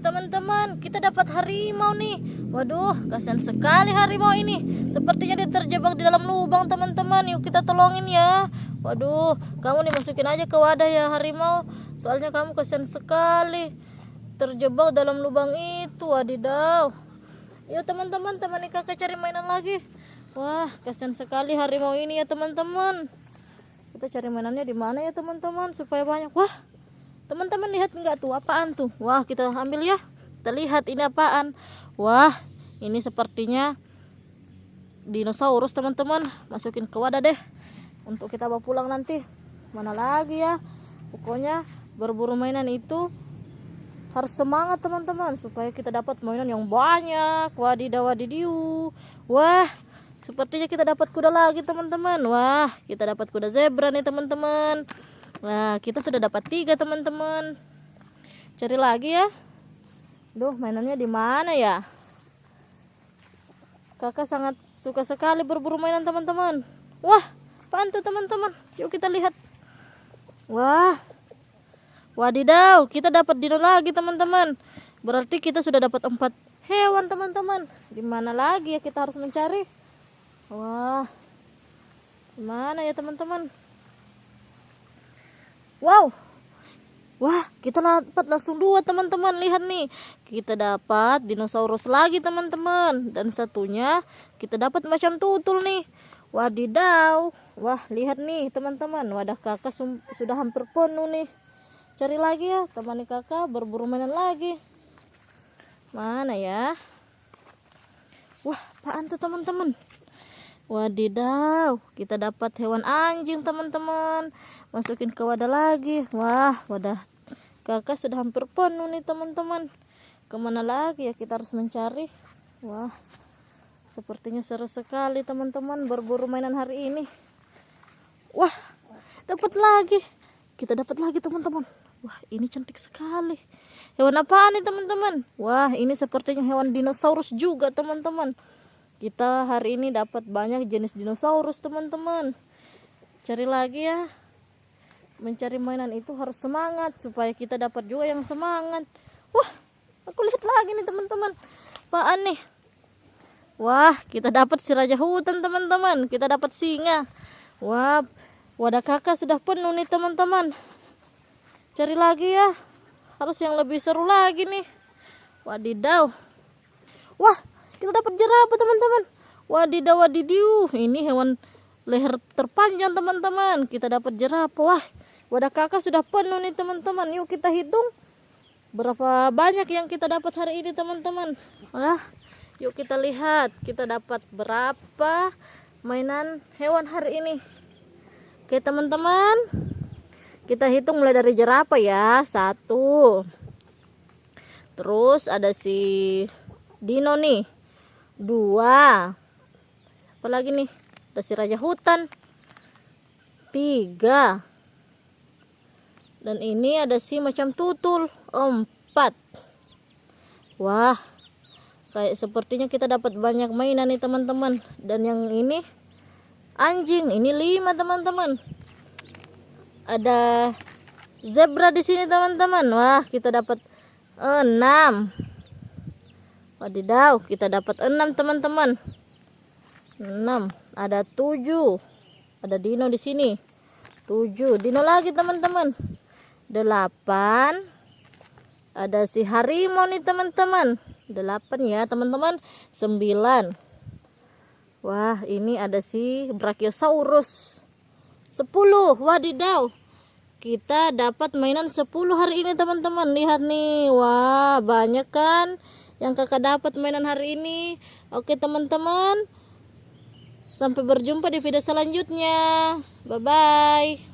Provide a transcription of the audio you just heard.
teman-teman, kita dapat harimau nih. Waduh, kasihan sekali harimau ini. Sepertinya dia terjebak di dalam lubang, teman-teman. Yuk kita tolongin ya. Waduh, kamu nih masukin aja ke wadah ya harimau. Soalnya kamu kasihan sekali terjebak dalam lubang itu. Wadidaw. Yuk teman-teman, temani kakak cari mainan lagi. Wah, kasihan sekali harimau ini ya teman-teman. Kita cari mainannya di mana ya teman-teman supaya banyak. Wah, Teman-teman lihat enggak tuh apaan tuh? Wah, kita ambil ya. Kita lihat ini apaan. Wah, ini sepertinya dinosaurus teman-teman. Masukin ke wadah deh. Untuk kita bawa pulang nanti. Mana lagi ya? Pokoknya berburu mainan itu harus semangat teman-teman supaya kita dapat mainan yang banyak. Wadidaw wadidiu. Wah, sepertinya kita dapat kuda lagi teman-teman. Wah, kita dapat kuda zebra nih teman-teman. Nah, kita sudah dapat tiga teman-teman. Cari lagi ya. Duh, mainannya di mana ya? Kakak sangat suka sekali berburu mainan teman-teman. Wah, apaan tuh teman-teman? Yuk kita lihat. Wah, wadidaw, kita dapat dino lagi teman-teman. Berarti kita sudah dapat empat hewan teman-teman. Di mana lagi ya kita harus mencari? Wah, mana ya teman-teman? Wow. Wah, kita dapat langsung dua teman-teman. Lihat nih. Kita dapat dinosaurus lagi teman-teman. Dan satunya kita dapat macam tutul nih. Wadidaw. Wah, lihat nih teman-teman. Wadah kakak sudah hampir penuh nih. Cari lagi ya. Temani kakak berburu mainan lagi. Mana ya? Wah, apaan tuh teman-teman? Wadidaw, kita dapat hewan anjing teman-teman masukin ke wadah lagi. Wah wadah kakak sudah hampir penuh nih teman-teman. Ke mana lagi ya kita harus mencari? Wah sepertinya seru sekali teman-teman berburu mainan hari ini. Wah dapat lagi. Kita dapat lagi teman-teman. Wah ini cantik sekali. Hewan apa nih teman-teman? Wah ini sepertinya hewan dinosaurus juga teman-teman. Kita hari ini dapat banyak jenis dinosaurus teman-teman. Cari lagi ya mencari mainan itu harus semangat supaya kita dapat juga yang semangat. Wah aku lihat lagi nih teman-teman. Apaan nih. Wah kita dapat si raja hutan teman-teman. Kita dapat singa. Wah wadah kakak sudah penuh nih teman-teman. Cari lagi ya. Harus yang lebih seru lagi nih. Wadidaw. Wah kita dapat jerapah teman-teman. Wadidaw wadidiu ini hewan leher terpanjang teman-teman. Kita dapat jerapah. Wah Wadah kakak sudah penuh nih teman-teman. Yuk kita hitung berapa banyak yang kita dapat hari ini teman-teman. Ah, yuk kita lihat kita dapat berapa mainan hewan hari ini. Oke teman-teman, kita hitung mulai dari jerapah ya. Satu. Terus ada si Dino nih. Dua. Apa lagi nih? Ada si Raja Hutan. Tiga dan ini ada si macam tutul. Empat. Wah kayak sepertinya kita dapat banyak mainan nih teman-teman. Dan yang ini anjing. Ini lima teman-teman. Ada zebra di sini teman-teman. Wah kita dapat enam. Wadidaw kita dapat enam teman-teman. Enam. Ada tujuh. Ada dino di sini. Tujuh. Dino lagi teman-teman delapan. Ada si harimau nih teman-teman. Delapan ya teman-teman. Sembilan. Wah ini ada si brachiosaurus. Sepuluh wadidaw. Kita dapat mainan sepuluh hari ini teman-teman. Lihat nih. Wah banyak kan yang kakak dapat mainan hari ini. Oke teman-teman. Sampai berjumpa di video selanjutnya. Bye bye